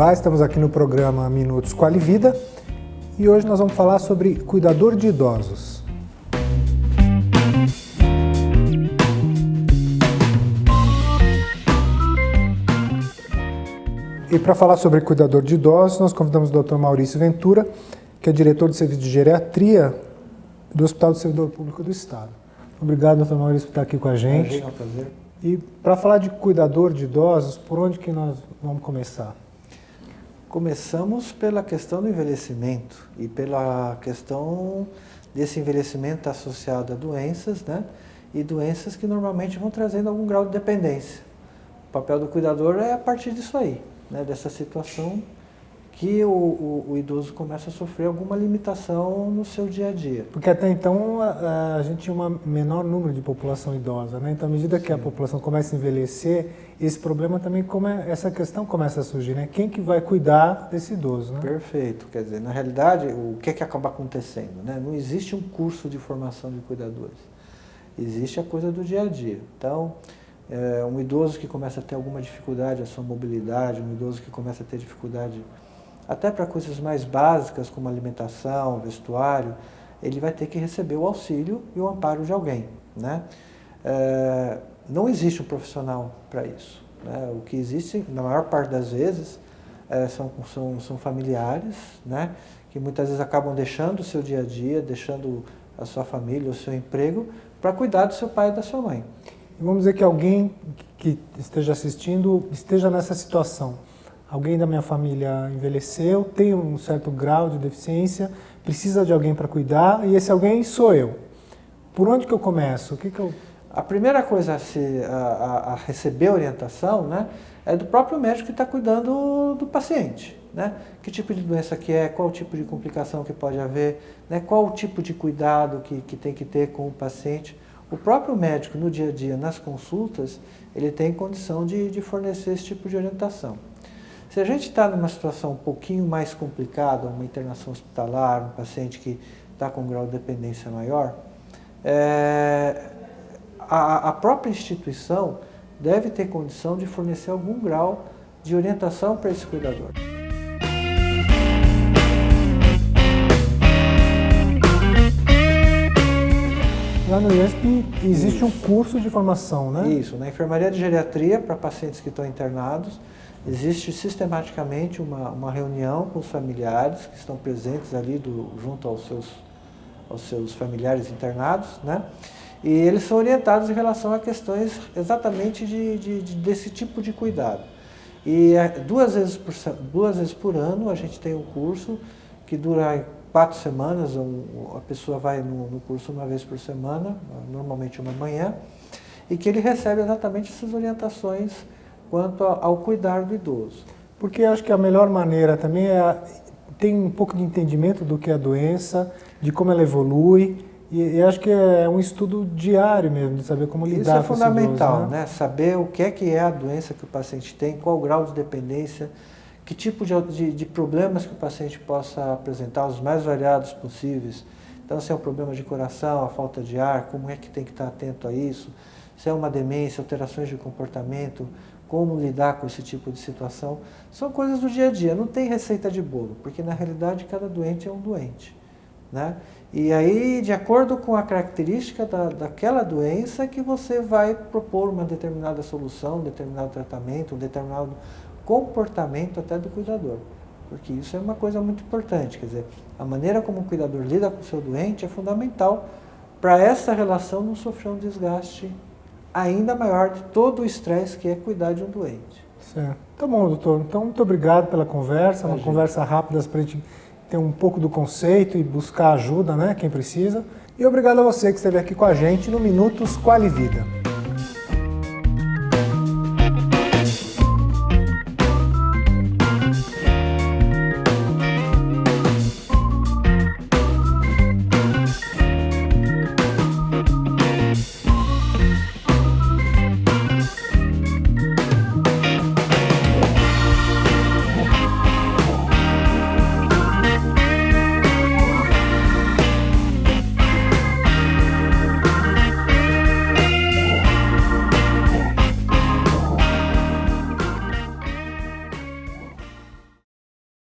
Olá, estamos aqui no programa Minutos Quali Vida e hoje nós vamos falar sobre cuidador de idosos. E para falar sobre cuidador de idosos, nós convidamos o Dr. Maurício Ventura, que é diretor de serviço de geriatria do Hospital do Servidor Público do Estado. Obrigado, doutor Maurício, por estar aqui com a gente. É um prazer. E para falar de cuidador de idosos, por onde que nós vamos começar? Começamos pela questão do envelhecimento e pela questão desse envelhecimento associado a doenças, né? E doenças que normalmente vão trazendo algum grau de dependência. O papel do cuidador é a partir disso aí né, dessa situação que o, o, o, idoso começa a sofrer alguma limitação no seu dia a dia. Porque até então a, a gente tinha um menor número de população idosa, né? Então à medida Sim. que a população começa a envelhecer, esse problema também, come, essa questão começa a surgir, né? Quem que vai cuidar desse idoso, né? Perfeito, quer dizer, na realidade, o que é que acaba acontecendo, né? Não existe um curso de formação de cuidadores, existe a coisa do dia a dia. Então, é, um idoso que começa a ter alguma dificuldade, a sua mobilidade, um idoso que começa a ter dificuldade até para coisas mais básicas como alimentação, vestuário, ele vai ter que receber o auxílio e o amparo de alguém. Né? É, não existe um profissional para isso. Né? O que existe, na maior parte das vezes, é, são, são, são familiares, né? que muitas vezes acabam deixando o seu dia a dia, deixando a sua família, o seu emprego, para cuidar do seu pai e da sua mãe. Vamos dizer que alguém que esteja assistindo esteja nessa situação. Alguém da minha família envelheceu, tem um certo grau de deficiência, precisa de alguém para cuidar e esse alguém sou eu. Por onde que eu começo? O que que eu... A primeira coisa a, se, a, a receber orientação né, é do próprio médico que está cuidando do paciente. Né? Que tipo de doença que é, qual tipo de complicação que pode haver, né? qual o tipo de cuidado que, que tem que ter com o paciente. O próprio médico, no dia a dia, nas consultas, ele tem condição de, de fornecer esse tipo de orientação. Se a gente está numa situação um pouquinho mais complicada, uma internação hospitalar, um paciente que está com um grau de dependência maior, é, a, a própria instituição deve ter condição de fornecer algum grau de orientação para esse cuidador. Lá no IESP existe Isso. um curso de formação, né? Isso, na enfermaria de geriatria para pacientes que estão internados, existe sistematicamente uma, uma reunião com os familiares que estão presentes ali do, junto aos seus, aos seus familiares internados, né? E eles são orientados em relação a questões exatamente de, de, de desse tipo de cuidado. E é, duas vezes, por, duas vezes por ano a gente tem um curso que dura quatro semanas, a pessoa vai no, no, curso uma vez por semana, normalmente uma manhã, e que ele recebe exatamente essas orientações quanto ao, ao cuidar do idoso. Porque acho que a melhor maneira também é ter um pouco de entendimento do que é a doença, de como ela evolui, e, e acho que é um estudo diário mesmo, de saber como lidar Isso é fundamental, idoso, né? né? Saber o que é que é a doença que o paciente tem, qual o grau de dependência, que tipo de, de, de, problemas que o paciente possa apresentar, os mais variados possíveis. Então, se é um problema de coração, a falta de ar, como é que tem que estar atento a isso? Se é uma demência, alterações de comportamento, como lidar com esse tipo de situação. São coisas do dia a dia, não tem receita de bolo, porque na realidade cada doente é um doente. Né? E aí, de acordo com a característica da, daquela doença, que você vai propor uma determinada solução, um determinado tratamento, um determinado comportamento até do cuidador. Porque isso é uma coisa muito importante, quer dizer, a maneira como o cuidador lida com o seu doente é fundamental para essa relação não sofrer um desgaste ainda maior de todo o estresse que é cuidar de um doente. Certo. Tá bom, doutor. Então, muito obrigado pela conversa, uma conversa rápida para a gente ter um pouco do conceito e buscar ajuda, né, quem precisa. E obrigado a você que esteve aqui com a gente no Minutos Quali Vida.